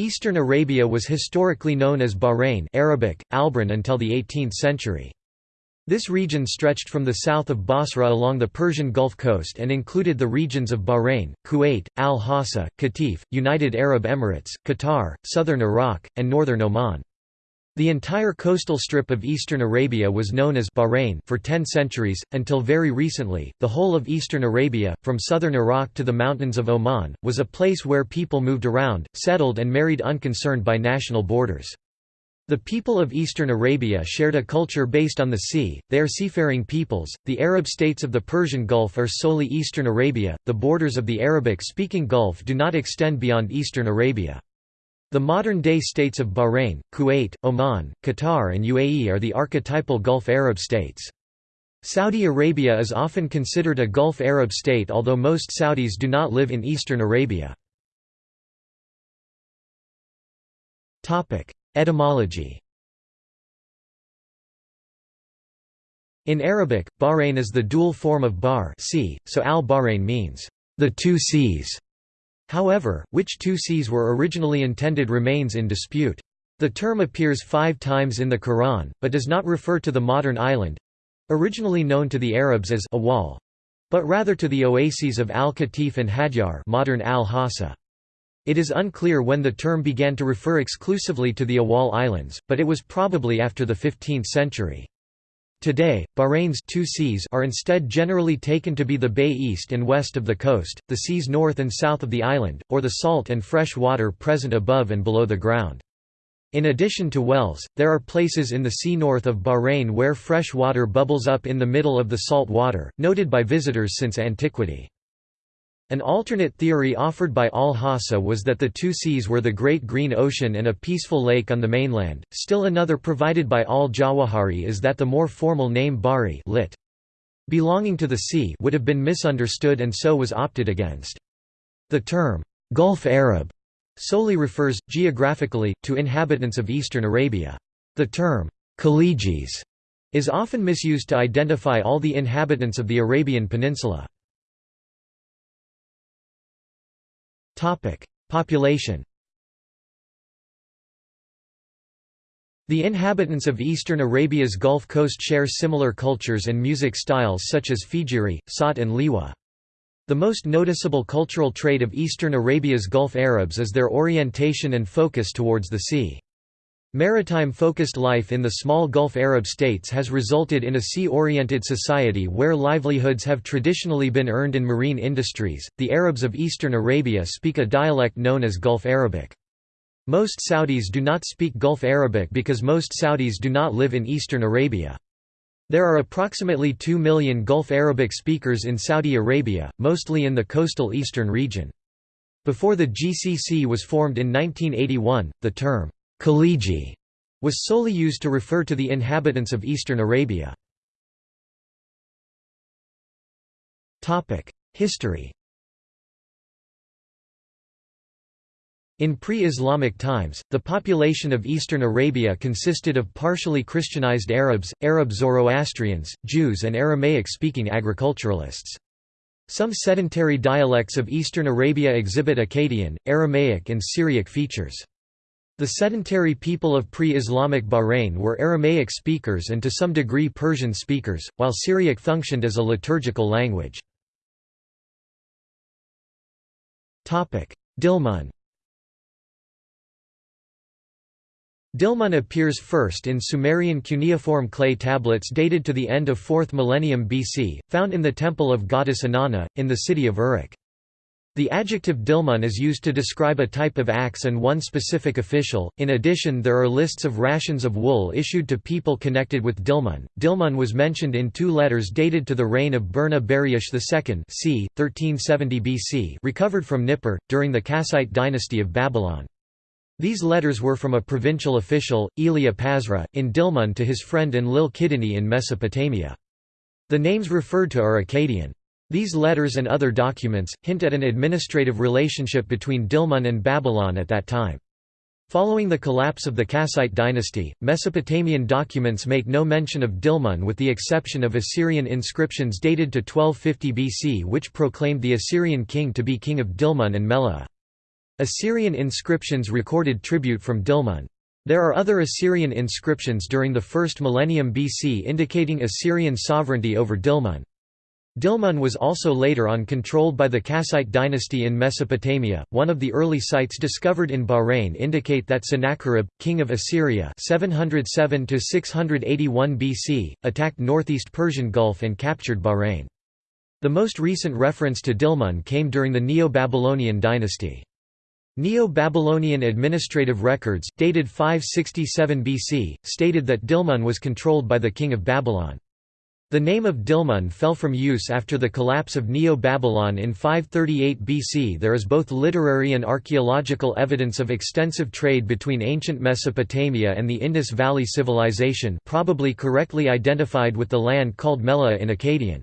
Eastern Arabia was historically known as Bahrain Arabic, Albran until the 18th century. This region stretched from the south of Basra along the Persian Gulf coast and included the regions of Bahrain, Kuwait, Al-Hassa, Qatif, United Arab Emirates, Qatar, southern Iraq, and northern Oman. The entire coastal strip of eastern Arabia was known as Bahrain for 10 centuries, until very recently, the whole of eastern Arabia, from southern Iraq to the mountains of Oman, was a place where people moved around, settled and married unconcerned by national borders. The people of eastern Arabia shared a culture based on the sea, they are seafaring peoples. The Arab states of the Persian Gulf are solely eastern Arabia, the borders of the Arabic-speaking Gulf do not extend beyond eastern Arabia. The modern-day states of Bahrain, Kuwait, Oman, Qatar and UAE are the archetypal Gulf Arab states. Saudi Arabia is often considered a Gulf Arab state although most Saudis do not live in eastern Arabia. Etymology In Arabic, Bahrain is the dual form of bar sea, so al-Bahrain means, the two seas. However, which two seas were originally intended remains in dispute. The term appears five times in the Quran, but does not refer to the modern island—originally known to the Arabs as Awal, but rather to the oases of Al-Qatif and Hadjar modern Al-Hassa. It is unclear when the term began to refer exclusively to the Awal Islands, but it was probably after the 15th century. Today, Bahrain's two seas are instead generally taken to be the bay east and west of the coast, the seas north and south of the island, or the salt and fresh water present above and below the ground. In addition to wells, there are places in the sea north of Bahrain where fresh water bubbles up in the middle of the salt water, noted by visitors since antiquity. An alternate theory offered by al-Hassa was that the two seas were the Great Green Ocean and a peaceful lake on the mainland. Still another provided by al-Jawahiri is that the more formal name Bari lit. belonging to the sea would have been misunderstood and so was opted against. The term Gulf Arab solely refers, geographically, to inhabitants of eastern Arabia. The term Khalijis is often misused to identify all the inhabitants of the Arabian Peninsula. Population The inhabitants of eastern Arabia's Gulf Coast share similar cultures and music styles such as Fijiri, Sawt and Liwa. The most noticeable cultural trait of eastern Arabia's Gulf Arabs is their orientation and focus towards the sea. Maritime-focused life in the small Gulf Arab states has resulted in a sea-oriented society where livelihoods have traditionally been earned in marine industries. The Arabs of eastern Arabia speak a dialect known as Gulf Arabic. Most Saudis do not speak Gulf Arabic because most Saudis do not live in eastern Arabia. There are approximately 2 million Gulf Arabic speakers in Saudi Arabia, mostly in the coastal eastern region. Before the GCC was formed in 1981, the term Khaliji was solely used to refer to the inhabitants of eastern Arabia. History In pre-Islamic times, the population of eastern Arabia consisted of partially Christianized Arabs, Arab Zoroastrians, Jews and Aramaic-speaking agriculturalists. Some sedentary dialects of eastern Arabia exhibit Akkadian, Aramaic and Syriac features. The sedentary people of pre-Islamic Bahrain were Aramaic speakers and to some degree Persian speakers, while Syriac functioned as a liturgical language. Dilmun Dilmun appears first in Sumerian cuneiform clay tablets dated to the end of 4th millennium BC, found in the temple of goddess Inanna, in the city of Uruk. The adjective dilmun is used to describe a type of axe and one specific official. In addition, there are lists of rations of wool issued to people connected with Dilmun. Dilmun was mentioned in two letters dated to the reign of Burna Buriash II, c. 1370 BC, recovered from Nippur during the Kassite dynasty of Babylon. These letters were from a provincial official, Elia Pazra, in Dilmun to his friend Enlil Kidini in Mesopotamia. The names referred to are Akkadian. These letters and other documents, hint at an administrative relationship between Dilmun and Babylon at that time. Following the collapse of the Kassite dynasty, Mesopotamian documents make no mention of Dilmun with the exception of Assyrian inscriptions dated to 1250 BC which proclaimed the Assyrian king to be king of Dilmun and Meluhha. Assyrian inscriptions recorded tribute from Dilmun. There are other Assyrian inscriptions during the first millennium BC indicating Assyrian sovereignty over Dilmun. Dilmun was also later on controlled by the Kassite dynasty in Mesopotamia. One of the early sites discovered in Bahrain indicate that Sennacherib, king of Assyria, 707 to 681 BC, attacked northeast Persian Gulf and captured Bahrain. The most recent reference to Dilmun came during the Neo-Babylonian dynasty. Neo-Babylonian administrative records, dated 567 BC, stated that Dilmun was controlled by the king of Babylon. The name of Dilmun fell from use after the collapse of Neo-Babylon in 538 BC. There is both literary and archaeological evidence of extensive trade between ancient Mesopotamia and the Indus Valley Civilization probably correctly identified with the land called Meluhha in Akkadian.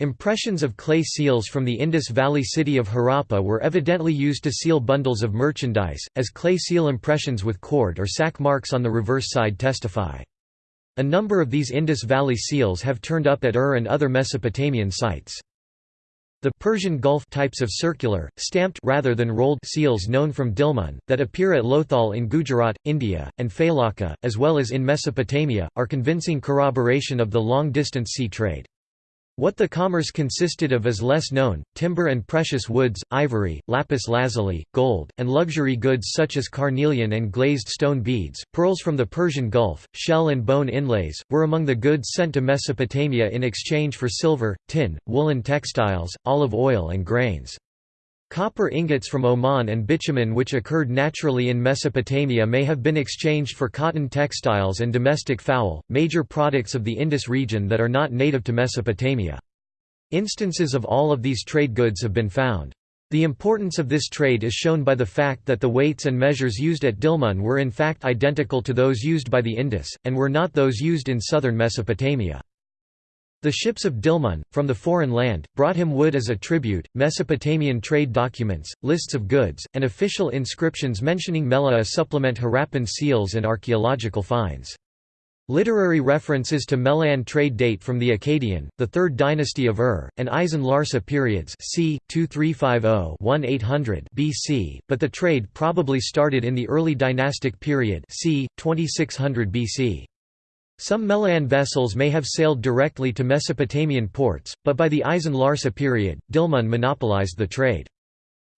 Impressions of clay seals from the Indus Valley city of Harappa were evidently used to seal bundles of merchandise, as clay seal impressions with cord or sack marks on the reverse side testify. A number of these Indus Valley seals have turned up at Ur and other Mesopotamian sites. The Persian Gulf types of circular, stamped rather than rolled seals known from Dilmun, that appear at Lothal in Gujarat, India, and Failaka, as well as in Mesopotamia, are convincing corroboration of the long-distance sea trade. What the commerce consisted of is less known, timber and precious woods, ivory, lapis lazuli, gold, and luxury goods such as carnelian and glazed stone beads, pearls from the Persian Gulf, shell and bone inlays, were among the goods sent to Mesopotamia in exchange for silver, tin, woolen textiles, olive oil and grains. Copper ingots from Oman and bitumen which occurred naturally in Mesopotamia may have been exchanged for cotton textiles and domestic fowl, major products of the Indus region that are not native to Mesopotamia. Instances of all of these trade goods have been found. The importance of this trade is shown by the fact that the weights and measures used at Dilmun were in fact identical to those used by the Indus, and were not those used in southern Mesopotamia. The ships of Dilmun, from the foreign land, brought him wood as a tribute, Mesopotamian trade documents, lists of goods, and official inscriptions mentioning Meluhha supplement Harappan seals and archaeological finds. Literary references to Meluhhan trade date from the Akkadian, the Third Dynasty of Ur, and Isin Larsa periods c. 2350–1800 BC, but the trade probably started in the early dynastic period c. 2600 BC. Some Meluhhan vessels may have sailed directly to Mesopotamian ports, but by the Isin Larsa period, Dilmun monopolized the trade.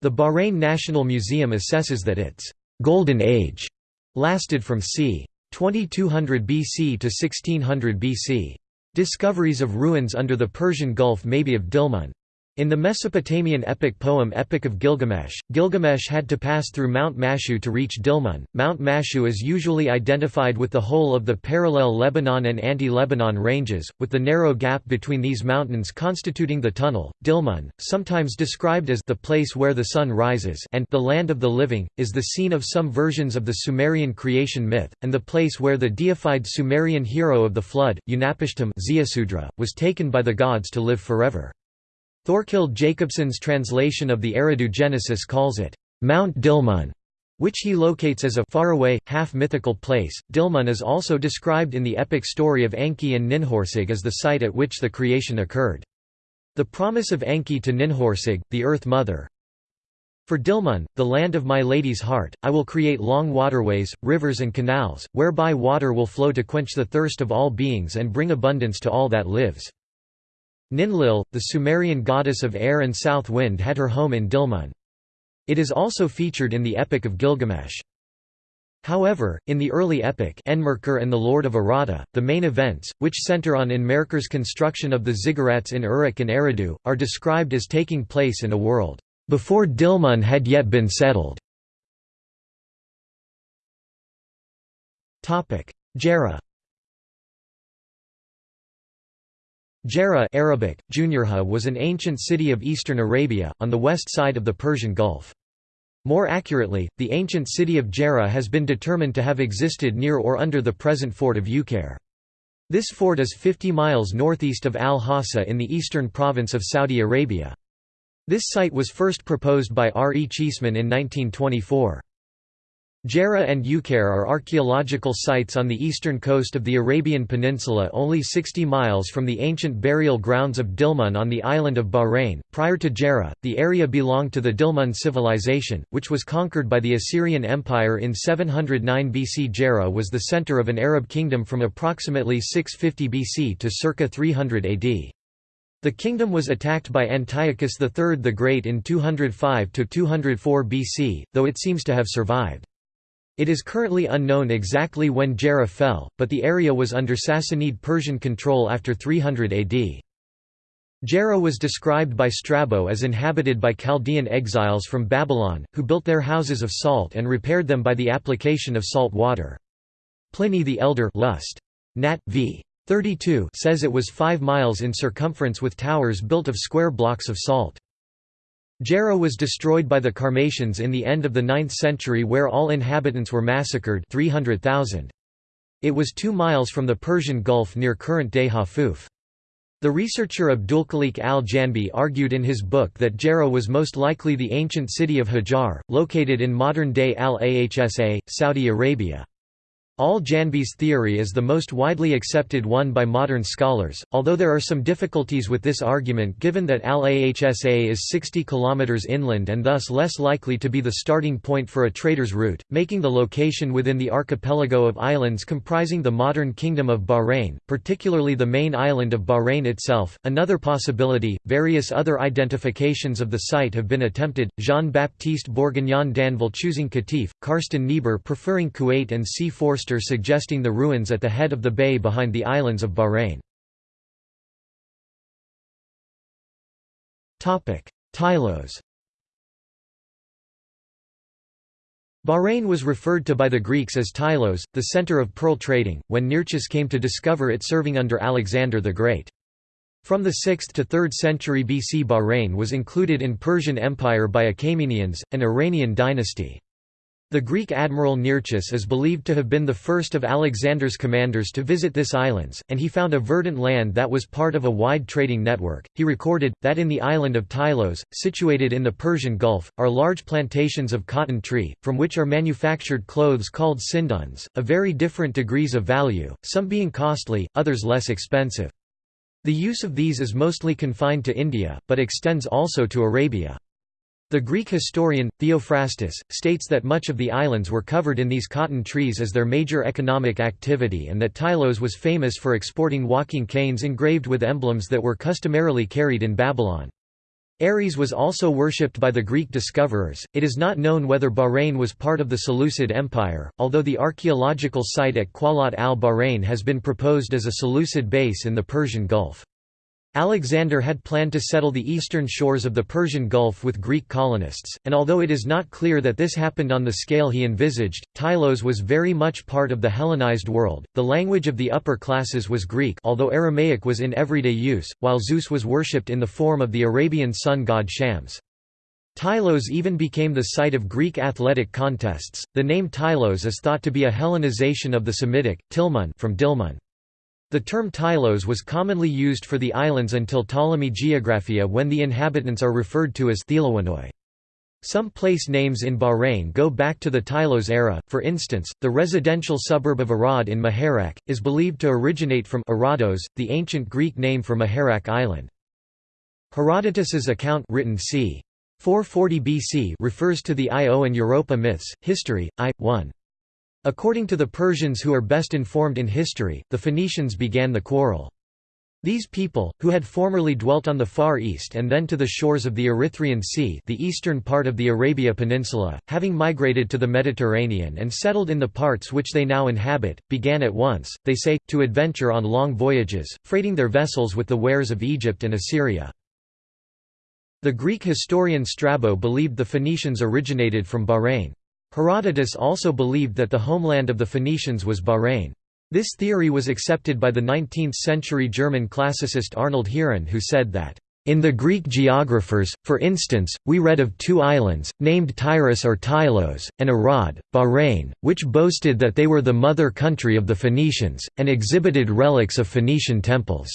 The Bahrain National Museum assesses that its «golden age» lasted from c. 2200 BC to 1600 BC. Discoveries of ruins under the Persian Gulf may be of Dilmun. In the Mesopotamian epic poem Epic of Gilgamesh, Gilgamesh had to pass through Mount Mashu to reach Dilmun. Mount Mashu is usually identified with the whole of the parallel Lebanon and anti-Lebanon ranges, with the narrow gap between these mountains constituting the tunnel. Dilmun, sometimes described as the place where the sun rises and the land of the living, is the scene of some versions of the Sumerian creation myth, and the place where the deified Sumerian hero of the flood, Utnapishtim was taken by the gods to live forever. Thorkild Jacobsen's translation of the Eridu Genesis calls it, Mount Dilmun, which he locates as a faraway, half-mythical place. Dilmun is also described in the epic story of Enki and Ninhursag as the site at which the creation occurred. The promise of Enki to Ninhursag, the Earth Mother, for Dilmun, the land of my lady's heart, I will create long waterways, rivers and canals, whereby water will flow to quench the thirst of all beings and bring abundance to all that lives. Ninlil, the Sumerian goddess of air and south wind had her home in Dilmun. It is also featured in the Epic of Gilgamesh. However, in the early epic Enmerkar and the Lord of Aratta, the main events, which center on Enmerkar's construction of the ziggurats in Uruk and Eridu, are described as taking place in a world, "...before Dilmun had yet been settled." Gerrha Gerrha Arabic, Juniorha was an ancient city of eastern Arabia, on the west side of the Persian Gulf. More accurately, the ancient city of Gerrha has been determined to have existed near or under the present fort of Uqair. This fort is 50 miles northeast of Al-Hasa in the eastern province of Saudi Arabia. This site was first proposed by R. E. Cheeseman in 1924. Gerrha and Uqair are archaeological sites on the eastern coast of the Arabian Peninsula only 60 miles from the ancient burial grounds of Dilmun on the island of Bahrain. Prior to Gerrha, the area belonged to the Dilmun civilization, which was conquered by the Assyrian Empire in 709 BC. Gerrha was the center of an Arab kingdom from approximately 650 BC to circa 300 AD. The kingdom was attacked by Antiochus III the Great in 205–204 BC, though it seems to have survived. It is currently unknown exactly when Gerrha fell, but the area was under Sassanid Persian control after 300 AD. Gerrha was described by Strabo as inhabited by Chaldean exiles from Babylon, who built their houses of salt and repaired them by the application of salt water. Pliny the Elder Lust. Nat. v. 32 says it was 5 miles in circumference with towers built of square blocks of salt. Gerrha was destroyed by the Sarmatians in the end of the 9th century where all inhabitants were massacred 300,000. It was two miles from the Persian Gulf near current-day Hafuf. The researcher Abdulkhaliq al-Janbi argued in his book that Gerrha was most likely the ancient city of Hajar, located in modern-day Al-Ahsa, Saudi Arabia. Al-Janbi's theory is the most widely accepted one by modern scholars, although there are some difficulties with this argument given that Al-Ahsa is 60 km inland and thus less likely to be the starting point for a trader's route, making the location within the archipelago of islands comprising the modern Kingdom of Bahrain, particularly the main island of Bahrain itself. Another possibility, various other identifications of the site have been attempted, Jean-Baptiste Bourguignon d'Anville choosing Qatif, Carsten Niebuhr preferring Kuwait and C. Suggesting the ruins at the head of the bay behind the islands of Bahrain. Tylos Bahrain was referred to by the Greeks as Tylos, the center of pearl trading, when Nearchus came to discover it serving under Alexander the Great. From the 6th to 3rd century BC Bahrain was included in Persian Empire by Achaemenians, an Iranian dynasty. The Greek admiral Nearchus is believed to have been the first of Alexander's commanders to visit this islands, and he found a verdant land that was part of a wide trading network. He recorded, that in the island of Tylos, situated in the Persian Gulf, are large plantations of cotton tree, from which are manufactured clothes called sinduns, of very different degrees of value, some being costly, others less expensive. The use of these is mostly confined to India, but extends also to Arabia. The Greek historian, Theophrastus, states that much of the islands were covered in these cotton trees as their major economic activity and that Tylos was famous for exporting walking canes engraved with emblems that were customarily carried in Babylon. Ares was also worshipped by the Greek discoverers. It is not known whether Bahrain was part of the Seleucid Empire, although the archaeological site at Qalat al-Bahrain has been proposed as a Seleucid base in the Persian Gulf. Alexander had planned to settle the eastern shores of the Persian Gulf with Greek colonists, and although it is not clear that this happened on the scale he envisaged, Tylos was very much part of the Hellenized world. The language of the upper classes was Greek, although Aramaic was in everyday use, while Zeus was worshipped in the form of the Arabian sun god Shams. Tylos even became the site of Greek athletic contests. The name Tylos is thought to be a Hellenization of the Semitic Tilmun from Dilmun. The term Tylos was commonly used for the islands until Ptolemy Geographia when the inhabitants are referred to as Thelawinoi. Some place names in Bahrain go back to the Tylos era, for instance, the residential suburb of Arad in Muharraq, is believed to originate from Arados, the ancient Greek name for Muharraq island. Herodotus's account written c. 440 BC refers to the Io and Europa myths, History, I. 1. According to the Persians who are best informed in history, the Phoenicians began the quarrel. These people, who had formerly dwelt on the Far East and then to the shores of the Erythraean Sea the eastern part of the Arabia Peninsula, having migrated to the Mediterranean and settled in the parts which they now inhabit, began at once, they say, to adventure on long voyages, freighting their vessels with the wares of Egypt and Assyria. The Greek historian Strabo believed the Phoenicians originated from Bahrain. Herodotus also believed that the homeland of the Phoenicians was Bahrain. This theory was accepted by the 19th-century German classicist Arnold Heeren who said that, "...in the Greek geographers, for instance, we read of two islands, named Tyrus or Tylos, and Arad, Bahrain, which boasted that they were the mother country of the Phoenicians, and exhibited relics of Phoenician temples."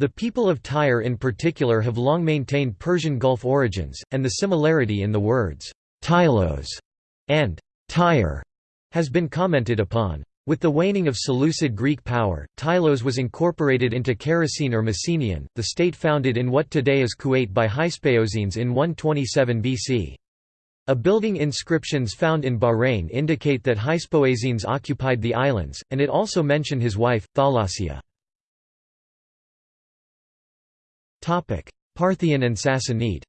The people of Tyre in particular have long maintained Persian Gulf origins, and the similarity in the words, Tylos and Tyre has been commented upon. With the waning of Seleucid Greek power, Tylos was incorporated into Characene or Mesenian, the state founded in what today is Kuwait by Hyspaosines in 127 BC. A building inscriptions found in Bahrain indicate that Hyspaosines occupied the islands, and it also mention his wife, Thalassia. Parthian and Sassanid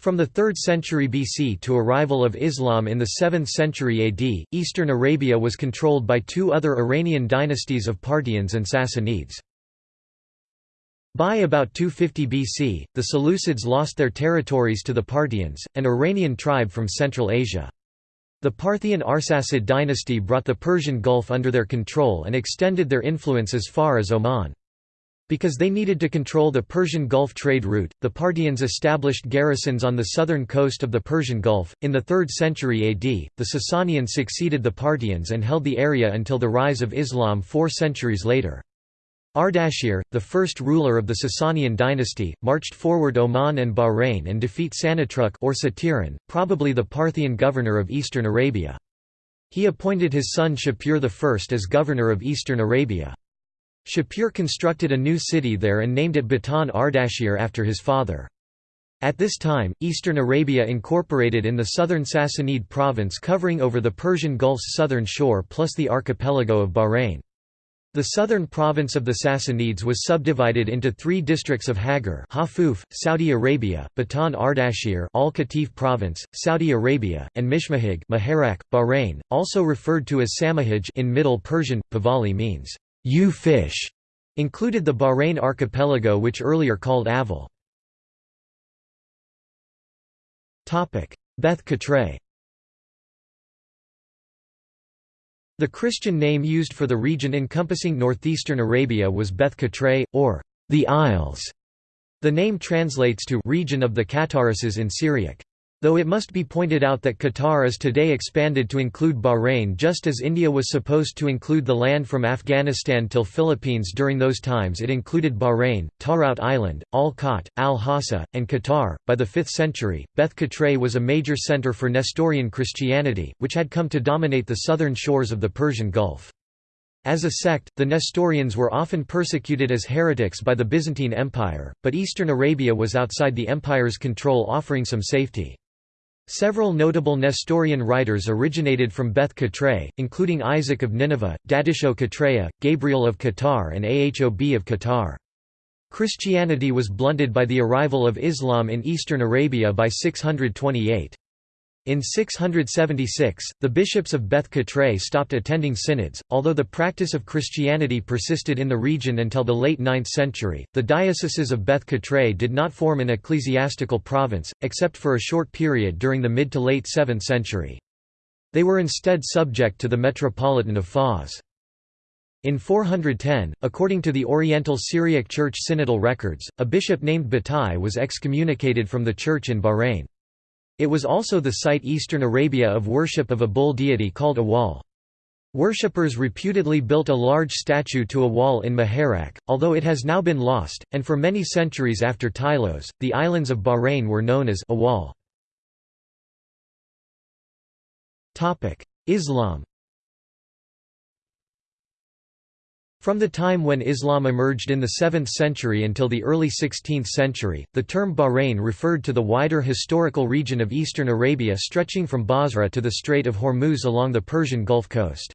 From the 3rd century BC to arrival of Islam in the 7th century AD, eastern Arabia was controlled by two other Iranian dynasties of Parthians and Sassanids. By about 250 BC, the Seleucids lost their territories to the Parthians, an Iranian tribe from Central Asia. The Parthian Arsacid dynasty brought the Persian Gulf under their control and extended their influence as far as Oman. Because they needed to control the Persian Gulf trade route, the Parthians established garrisons on the southern coast of the Persian Gulf. In the 3rd century AD, the Sasanians succeeded the Parthians and held the area until the rise of Islam four centuries later. Ardashir, the first ruler of the Sasanian dynasty, marched forward Oman and Bahrain and defeat Sanatruk or Satiran, probably the Parthian governor of eastern Arabia. He appointed his son Shapur I as governor of eastern Arabia. Shapur constructed a new city there and named it Batan Ardashir after his father. At this time, eastern Arabia incorporated in the southern Sassanid province covering over the Persian Gulf's southern shore plus the archipelago of Bahrain. The southern province of the Sassanids was subdivided into three districts of Hagar Hafuf, Saudi Arabia, Batan Ardashir Al Qatif province, Saudi Arabia, and Mishmahig Muharraq, Bahrain, also referred to as Samahij in Middle Persian, Pahlavi means U fish included the Bahrain archipelago which earlier called Aval. Beth Katray The Christian name used for the region encompassing northeastern Arabia was Beth Katray, or the Isles. The name translates to region of the Catarises in Syriac. Though it must be pointed out that Qatar is today expanded to include Bahrain just as India was supposed to include the land from Afghanistan till Philippines during those times it included Bahrain, Tarout Island, Al Khat, Al-Hassa, and Qatar. By the 5th century, Beth Katray was a major center for Nestorian Christianity, which had come to dominate the southern shores of the Persian Gulf. As a sect, the Nestorians were often persecuted as heretics by the Byzantine Empire, but eastern Arabia was outside the empire's control offering some safety. Several notable Nestorian writers originated from Beth Katray, including Isaac of Nineveh, Dadisho Katraya, Gabriel of Qatar and Ahob of Qatar. Christianity was blunted by the arrival of Islam in eastern Arabia by 628. In 676, the bishops of Beth Katray stopped attending synods. Although the practice of Christianity persisted in the region until the late 9th century, the dioceses of Beth Katray did not form an ecclesiastical province, except for a short period during the mid to late 7th century. They were instead subject to the Metropolitan of Fars. In 410, according to the Oriental Syriac Church synodal records, a bishop named Batai was excommunicated from the church in Bahrain. It was also the site eastern Arabia of worship of a bull deity called Awal. Worshippers reputedly built a large statue to Awal in Muharraq, although it has now been lost, and for many centuries after Tylos, the islands of Bahrain were known as Awal. Islam From the time when Islam emerged in the 7th century until the early 16th century, the term Bahrain referred to the wider historical region of eastern Arabia stretching from Basra to the Strait of Hormuz along the Persian Gulf Coast.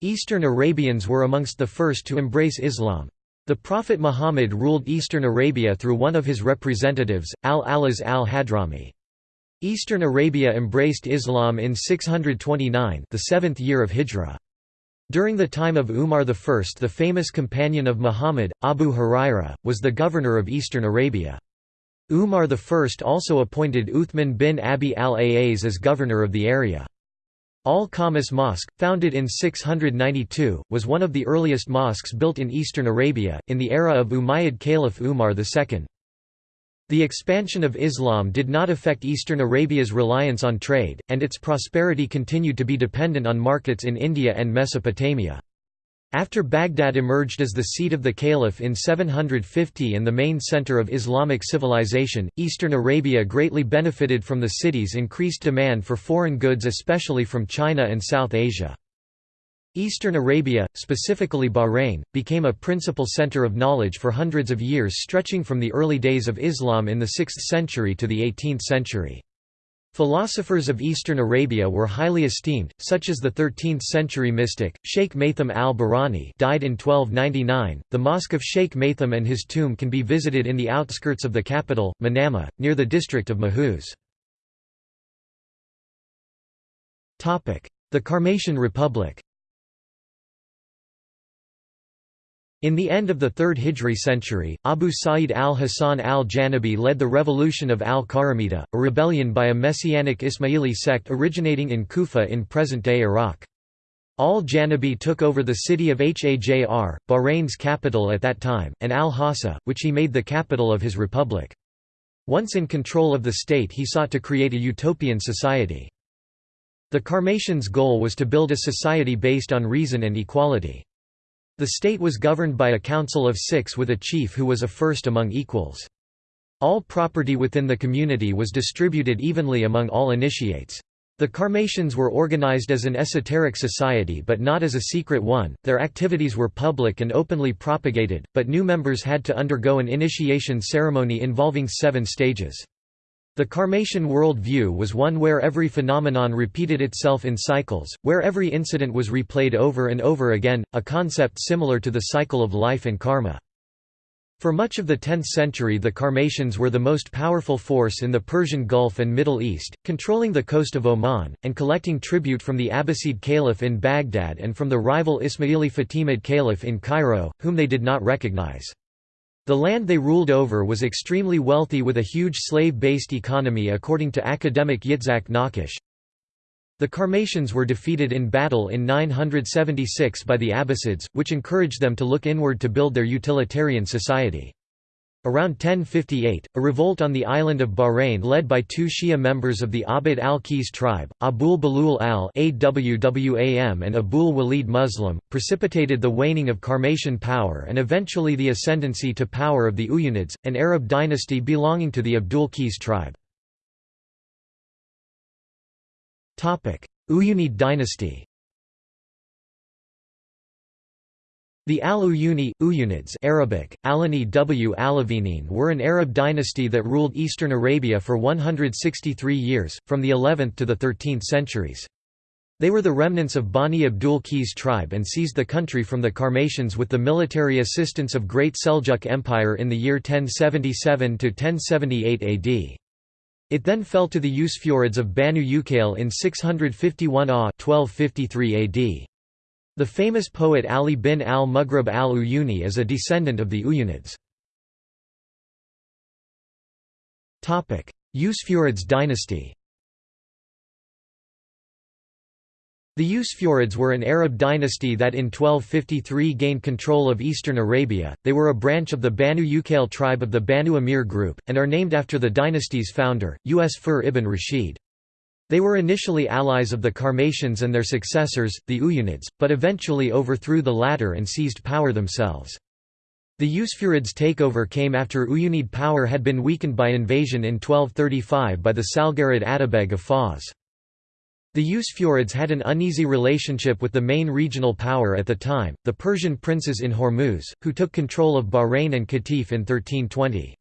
Eastern Arabians were amongst the first to embrace Islam. The Prophet Muhammad ruled eastern Arabia through one of his representatives, al-Alaz al-Hadrami. Eastern Arabia embraced Islam in 629 the seventh year of Hijrah. During the time of Umar I the famous companion of Muhammad, Abu Huraira, was the governor of eastern Arabia. Umar I also appointed Uthman bin Abi al-Aaz as governor of the area. Al-Khamis Mosque, founded in 692, was one of the earliest mosques built in eastern Arabia, in the era of Umayyad Caliph Umar II. The expansion of Islam did not affect eastern Arabia's reliance on trade, and its prosperity continued to be dependent on markets in India and Mesopotamia. After Baghdad emerged as the seat of the caliph in 750 and the main center of Islamic civilization, eastern Arabia greatly benefited from the city's increased demand for foreign goods especially from China and South Asia. Eastern Arabia, specifically Bahrain, became a principal center of knowledge for hundreds of years stretching from the early days of Islam in the 6th century to the 18th century. Philosophers of Eastern Arabia were highly esteemed, such as the 13th-century mystic, Sheikh Maitham al-Bahrani died in 1299. The Mosque of Sheikh Maitham and his tomb can be visited in the outskirts of the capital, Manama, near the district of Mahuz. The Karmatian Republic In the end of the 3rd Hijri century, Abu Sa'id al-Hasan al-Janabi led the revolution of al-Qaramita, a rebellion by a messianic Ismaili sect originating in Kufa in present-day Iraq. Al-Janabi took over the city of Hajr, Bahrain's capital at that time, and al-Hassa, which he made the capital of his republic. Once in control of the state he sought to create a utopian society. The Karmatians' goal was to build a society based on reason and equality. The state was governed by a council of six with a chief who was a first among equals. All property within the community was distributed evenly among all initiates. The Karmatians were organized as an esoteric society but not as a secret one, their activities were public and openly propagated, but new members had to undergo an initiation ceremony involving seven stages. The Karmatian world view was one where every phenomenon repeated itself in cycles, where every incident was replayed over and over again, a concept similar to the cycle of life and karma. For much of the 10th century the Karmatians were the most powerful force in the Persian Gulf and Middle East, controlling the coast of Oman, and collecting tribute from the Abbasid Caliph in Baghdad and from the rival Ismaili Fatimid Caliph in Cairo, whom they did not recognize. The land they ruled over was extremely wealthy with a huge slave-based economy according to academic Yitzhak Nakash. The Karmatians were defeated in battle in 976 by the Abbasids, which encouraged them to look inward to build their utilitarian society. Around 1058, a revolt on the island of Bahrain led by two Shia members of the Abd al-Qis tribe, Abul Balul al-Awwam and Abul Walid Muslim, precipitated the waning of Karmatian power and eventually the ascendancy to power of the Uyunids, an Arab dynasty belonging to the Abdul Qis tribe. Uyunid dynasty The Al-Uyuni, Uyunids Arabic, Alani w Alavinin were an Arab dynasty that ruled eastern Arabia for 163 years, from the 11th to the 13th centuries. They were the remnants of Bani Abdul Qis tribe and seized the country from the Karmatians with the military assistance of Great Seljuk Empire in the year 1077–1078 AD. It then fell to the Usfurids of Banu Uqayl in 651 AH 1253 AD. The famous poet Ali bin al-Mughrab al-Uyuni is a descendant of the Uyunids. Usfurids dynasty The Usfurids were an Arab dynasty that in 1253 gained control of eastern Arabia. They were a branch of the Banu Uqayl tribe of the Banu Amir group, and are named after the dynasty's founder, Usfur ibn Rashid. They were initially allies of the Karmatians and their successors, the Uyunids, but eventually overthrew the latter and seized power themselves. The Usfurids' takeover came after Uyunid power had been weakened by invasion in 1235 by the Salgarid Atabeg of Fars. The Usfurids had an uneasy relationship with the main regional power at the time, the Persian princes in Hormuz, who took control of Bahrain and Qatif in 1320.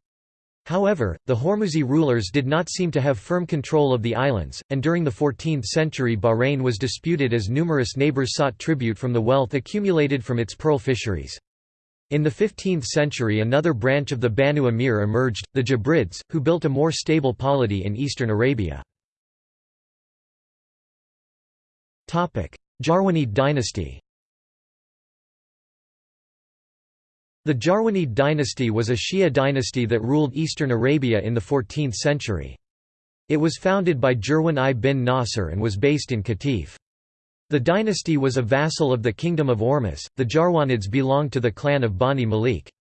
However, the Hormuzi rulers did not seem to have firm control of the islands, and during the 14th century Bahrain was disputed as numerous neighbors sought tribute from the wealth accumulated from its pearl fisheries. In the 15th century another branch of the Banu Amir emerged, the Jabrids, who built a more stable polity in eastern Arabia. Jarwanid dynasty The Jarwanid dynasty was a Shia dynasty that ruled eastern Arabia in the 14th century. It was founded by Jirwan I bin Nasr and was based in Qatif. The dynasty was a vassal of the Kingdom of Ormus. The Jarwanids belonged to the clan of Bani Malik.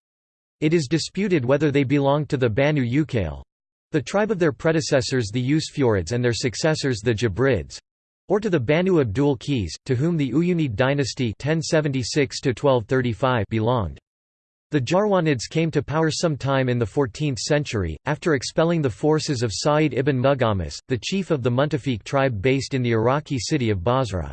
It is disputed whether they belonged to the Banu Uqayl the tribe of their predecessors the Usfurids and their successors the Jabrids or to the Banu Abdul Qais, to whom the Uyunid dynasty 1076 belonged. The Jarwanids came to power sometime in the 14th century, after expelling the forces of Sa'id ibn Mughawmis, the chief of the Muntafiq tribe based in the Iraqi city of Basra.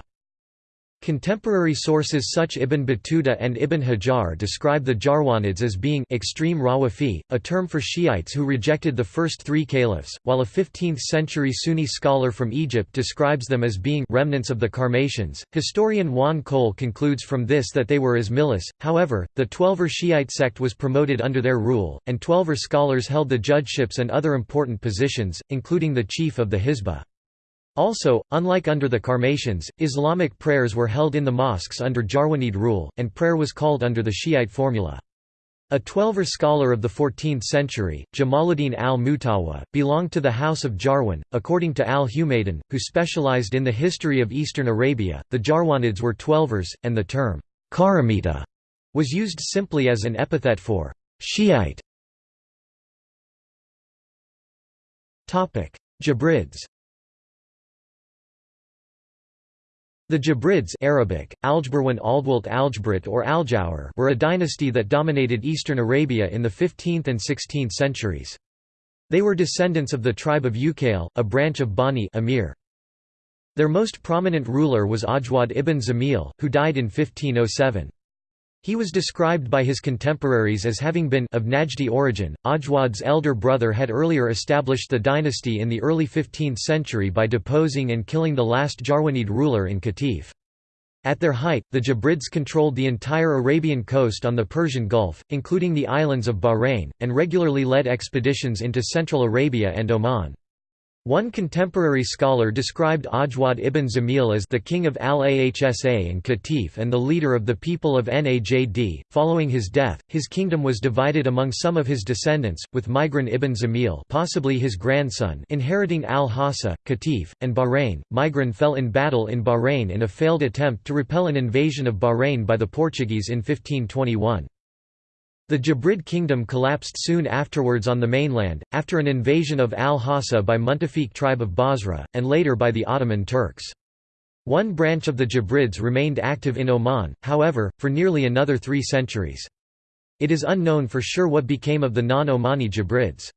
Contemporary sources such Ibn Battuta and Ibn Hajar describe the Jarwanids as being extreme Rawafi, a term for Shiites who rejected the first three caliphs, while a 15th-century Sunni scholar from Egypt describes them as being remnants of the Karmatians. Historian Juan Cole concludes from this that they were Ismailis. However, the Twelver Shiite sect was promoted under their rule, and Twelver scholars held the judgeships and other important positions, including the chief of the Hizbah. Also, unlike under the Karmatians, Islamic prayers were held in the mosques under Jarwanid rule, and prayer was called under the Shiite formula. A Twelver scholar of the 14th century, Jamaluddin al-Mutawa, belonged to the House of Jarwan. According to al-Humaydan, who specialized in the history of eastern Arabia, the Jarwanids were Twelvers, and the term Karamita was used simply as an epithet for Shiite. Jabrids The Jabrids Arabic, Aljburwan Aldwalt Aljbrit or Aljawar were a dynasty that dominated eastern Arabia in the 15th and 16th centuries. They were descendants of the tribe of Ukail, a branch of Bani Amir. Their most prominent ruler was Ajwad ibn Zamil, who died in 1507. He was described by his contemporaries as having been of Najdi origin. Ajwad's elder brother had earlier established the dynasty in the early 15th century by deposing and killing the last Jarwanid ruler in Qatif. At their height, the Jabrids controlled the entire Arabian coast on the Persian Gulf, including the islands of Bahrain, and regularly led expeditions into Central Arabia and Oman. One contemporary scholar described Ajwad ibn Zamil as the king of al-Ahsa and Qatif and the leader of the people of Najd. Following his death, his kingdom was divided among some of his descendants, with Migran ibn Zamil possibly his grandson inheriting al-Hassa, Qatif, and Bahrain. Migran fell in battle in Bahrain in a failed attempt to repel an invasion of Bahrain by the Portuguese in 1521. The Jabrid kingdom collapsed soon afterwards on the mainland, after an invasion of al-Hassa by Muntafiq tribe of Basra, and later by the Ottoman Turks. One branch of the Jabrids remained active in Oman, however, for nearly another three centuries. It is unknown for sure what became of the non-Omani Jabrids.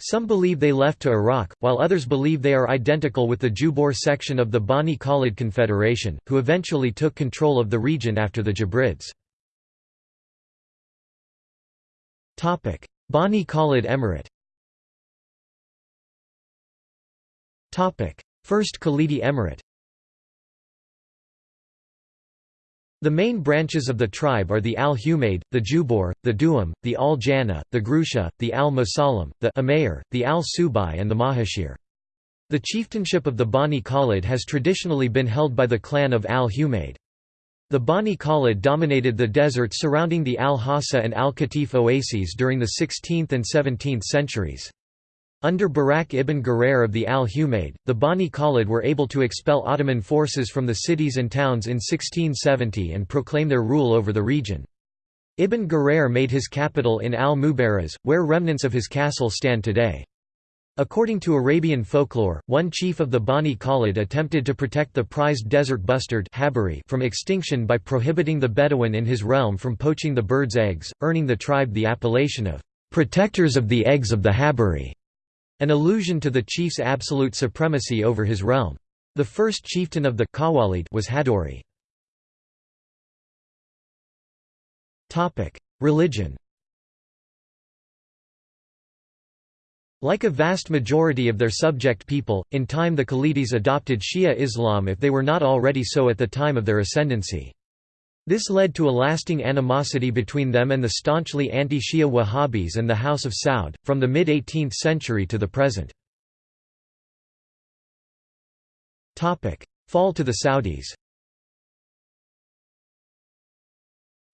Some believe they left to Iraq, while others believe they are identical with the Jubor section of the Bani Khalid Confederation, who eventually took control of the region after the Jabrids. Bani Khalid Emirate First Khalidi Emirate The main branches of the tribe are the Al-Humaid, the Jubor, the Duam, the Al-Janna, the Grusha, the Al-Musalim, the Umayr, the Al-Subai and the Mahashir. The chieftainship of the Bani Khalid has traditionally been held by the clan of Al-Humaid. The Bani Khalid dominated the desert surrounding the Al-Hassa and Al-Qatif oases during the 16th and 17th centuries. Under Barak ibn Gurair of the Al-Humaid, the Bani Khalid were able to expel Ottoman forces from the cities and towns in 1670 and proclaim their rule over the region. Ibn Gurair made his capital in Al-Mubaraz, where remnants of his castle stand today. According to Arabian folklore, one chief of the Bani Khalid attempted to protect the prized desert bustard from extinction by prohibiting the Bedouin in his realm from poaching the bird's eggs, earning the tribe the appellation of "'protectors of the eggs of the Habari", an allusion to the chief's absolute supremacy over his realm. The first chieftain of the Khawalid was Hadori. Religion Like a vast majority of their subject people, in time the Khalidis adopted Shia Islam if they were not already so at the time of their ascendancy. This led to a lasting animosity between them and the staunchly anti-Shia Wahhabis and the House of Saud, from the mid-18th century to the present. Fall to the Saudis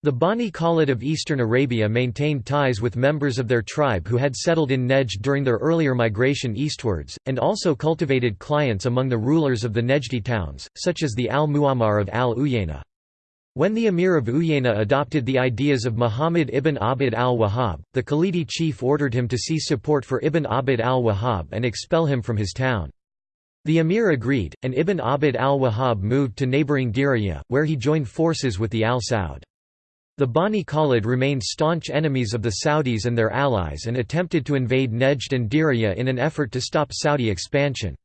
The Bani Khalid of eastern Arabia maintained ties with members of their tribe who had settled in Nejd during their earlier migration eastwards, and also cultivated clients among the rulers of the Nejdi towns, such as the al-Mu'ammar of al-Uyayna. When the emir of Uyayna adopted the ideas of Muhammad ibn Abd al-Wahhab, the Khalidi chief ordered him to cease support for ibn Abd al-Wahhab and expel him from his town. The emir agreed, and Ibn Abd al-Wahhab moved to neighbouring Diriyah, where he joined forces with the al-Saud. The Bani Khalid remained staunch enemies of the Saudis and their allies and attempted to invade Nejd and Diriyah in an effort to stop Saudi expansion.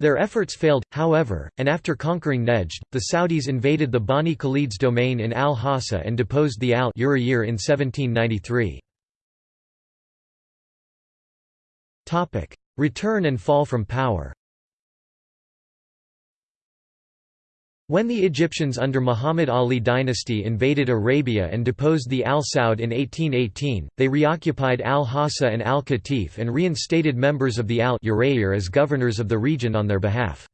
Their efforts failed, however, and after conquering Nejd, the Saudis invaded the Bani Khalid's domain in al-Hassa and deposed the al-Urayr in 1793. Return and fall from power When the Egyptians under Muhammad Ali dynasty invaded Arabia and deposed the Al Saud in 1818, they reoccupied Al-Hassa and Al-Qatif and reinstated members of the Al-Urayr as governors of the region on their behalf.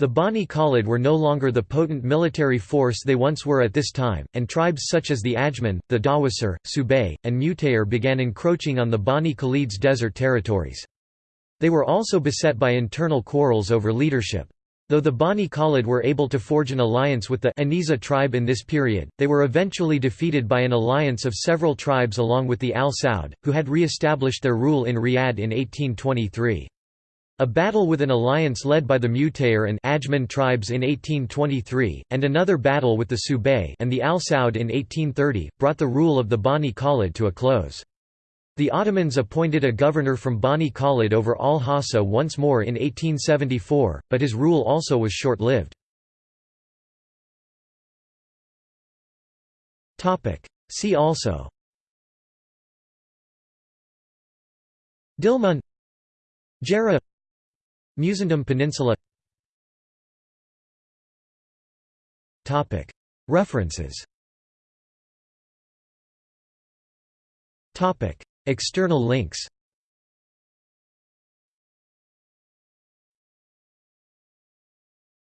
The Bani Khalid were no longer the potent military force they once were at this time, and tribes such as the Ajman, the Dawasir, Subay, and Mutayr began encroaching on the Bani Khalid's desert territories. They were also beset by internal quarrels over leadership. Though the Bani Khalid were able to forge an alliance with the Aniza tribe in this period, they were eventually defeated by an alliance of several tribes along with the Al Saud, who had re-established their rule in Riyadh in 1823. A battle with an alliance led by the Mutayr and Ajman tribes in 1823, and another battle with the Subay and the Al Saud in 1830, brought the rule of the Bani Khalid to a close. The Ottomans appointed a governor from Bani Khalid over al-Hassa once more in 1874, but his rule also was short-lived. See also Dilmun Gerrha Musandam Peninsula References External links